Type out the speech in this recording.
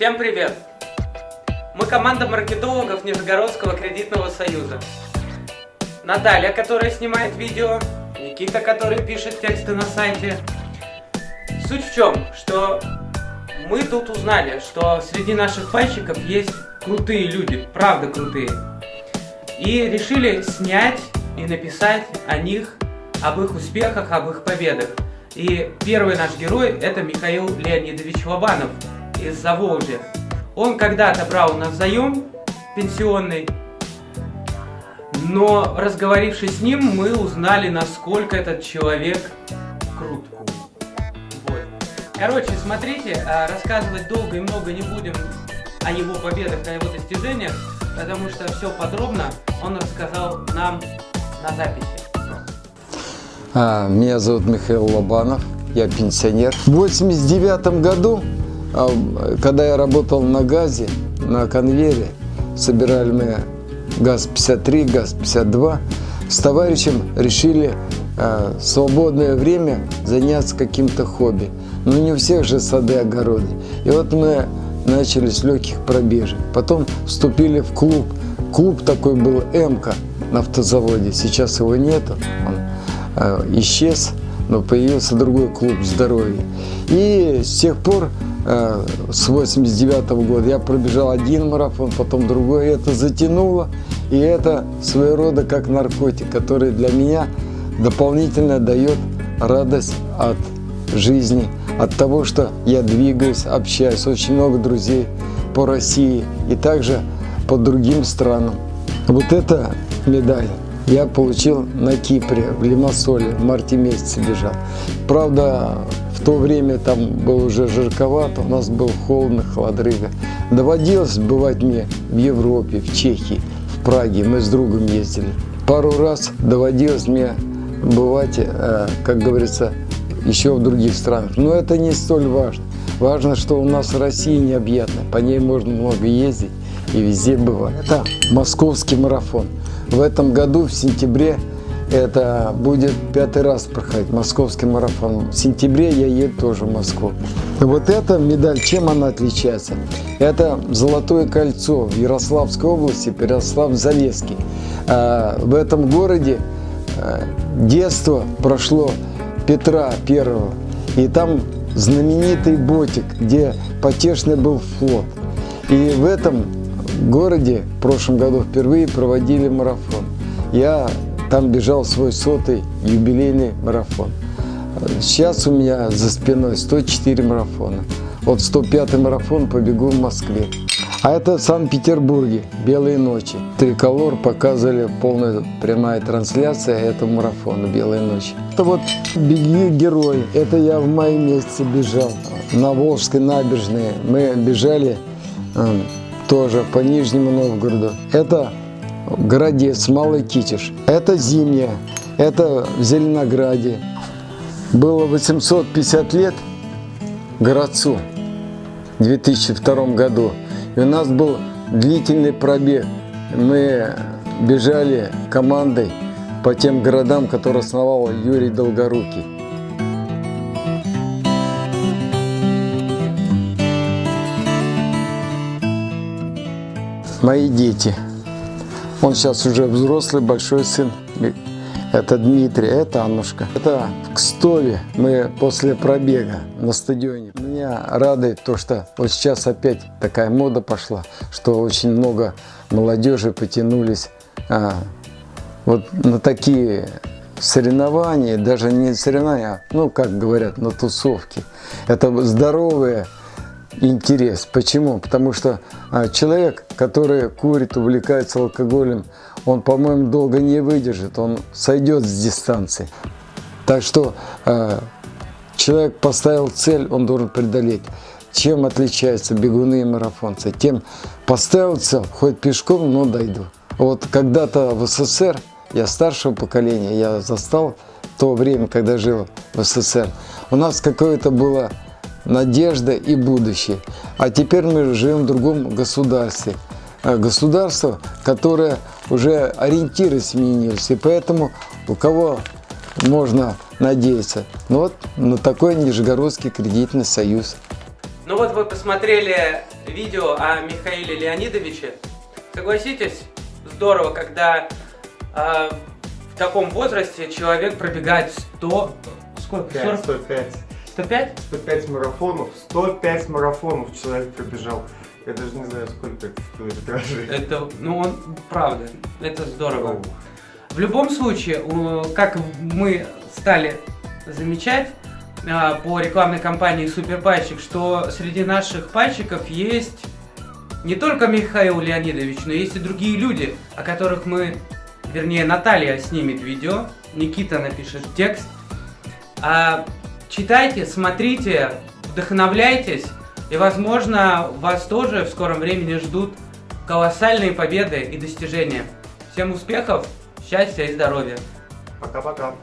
Всем привет! Мы команда маркетологов Нижегородского кредитного союза. Наталья, которая снимает видео, Никита, который пишет тексты на сайте. Суть в чем, что мы тут узнали, что среди наших пайщиков есть крутые люди, правда крутые. И решили снять и написать о них, об их успехах, об их победах. И первый наш герой это Михаил Леонидович Лобанов из Заволжья. Он когда-то брал у нас заем пенсионный, но разговорившись с ним, мы узнали, насколько этот человек крут. Вот. Короче, смотрите, а, рассказывать долго и много не будем о его победах, о его достижениях, потому что все подробно он рассказал нам на записи. А, меня зовут Михаил Лобанов, я пенсионер. В 89 году когда я работал на газе, на конвейере, собирали мы ГАЗ-53, ГАЗ-52, с товарищем решили э, свободное время заняться каким-то хобби. Но не у всех же сады, огороды. И вот мы начали с легких пробежек. Потом вступили в клуб. Клуб такой был «Эмка» на автозаводе. Сейчас его нету. Он э, исчез, но появился другой клуб здоровья. И с тех пор с 89 -го года. Я пробежал один марафон, потом другой. Это затянуло. И это своего рода как наркотик, который для меня дополнительно дает радость от жизни, от того, что я двигаюсь, общаюсь. Очень много друзей по России и также по другим странам. Вот эта медаль я получил на Кипре, в Лимассоле, в марте месяце бежал. Правда, то время там было уже жарковато, у нас был холодно, холодрыга. Доводилось бывать мне в Европе, в Чехии, в Праге. Мы с другом ездили. Пару раз доводилось мне бывать, э, как говорится, еще в других странах. Но это не столь важно. Важно, что у нас Россия необъятная, по ней можно много ездить и везде бывать. Это московский марафон. В этом году, в сентябре, это будет пятый раз проходить московский марафон. В сентябре я еду тоже в Москву. Вот эта медаль, чем она отличается? Это Золотое кольцо в Ярославской области, Ярослав-Залесский. А, в этом городе а, детство прошло Петра Первого. И там знаменитый ботик, где потешный был флот. И в этом городе в прошлом году впервые проводили марафон. Я там бежал свой сотый юбилейный марафон. Сейчас у меня за спиной 104 марафона. Вот 105 марафон побегу в Москве. А это в Санкт-Петербурге, «Белые ночи». Триколор показывали полная прямая трансляция этого марафона «Белые ночи». Это вот «Беги, герой». Это я в мае месяце бежал на Волжской набережной. Мы бежали э, тоже по Нижнему Новгороду. Это Городец, Малый Китиш. Это зимняя, это в Зеленограде. Было 850 лет городцу в 2002 году. И у нас был длительный пробег. Мы бежали командой по тем городам, которые основал Юрий Долгорукий. Мои дети – он сейчас уже взрослый, большой сын. Это Дмитрий, это Аннушка. Это в Кстове мы после пробега на стадионе. Меня радует то, что вот сейчас опять такая мода пошла, что очень много молодежи потянулись а, вот на такие соревнования, даже не соревнования, а, ну, как говорят, на тусовки. Это здоровые интерес. Почему? Потому что а, человек, который курит, увлекается алкоголем, он, по-моему, долго не выдержит, он сойдет с дистанции. Так что а, человек поставил цель, он должен преодолеть. Чем отличаются бегуны и марафонцы? Тем поставил цель, хоть пешком, но дойду. Вот когда-то в СССР, я старшего поколения, я застал то время, когда жил в СССР, у нас какое-то было надежда и будущее. А теперь мы живем в другом государстве. Э, государство, которое уже ориентиры сменились. И поэтому у кого можно надеяться? Ну вот на такой Нижегородский кредитный союз. Ну вот вы посмотрели видео о Михаиле Леонидовиче. Согласитесь, здорово, когда э, в таком возрасте человек пробегает 100... Сколько? 5, 105. 105? 105 марафонов. 105 марафонов человек пробежал. Я даже не знаю, сколько это в километраже. Это, ну, он, правда, это здорово. В любом случае, как мы стали замечать а, по рекламной кампании Суперпальчик, что среди наших пальчиков есть не только Михаил Леонидович, но есть и другие люди, о которых мы, вернее, Наталья снимет видео, Никита напишет текст. А, читайте, смотрите, вдохновляйтесь, и, возможно, вас тоже в скором времени ждут колоссальные победы и достижения. Всем успехов, счастья и здоровья. Пока-пока.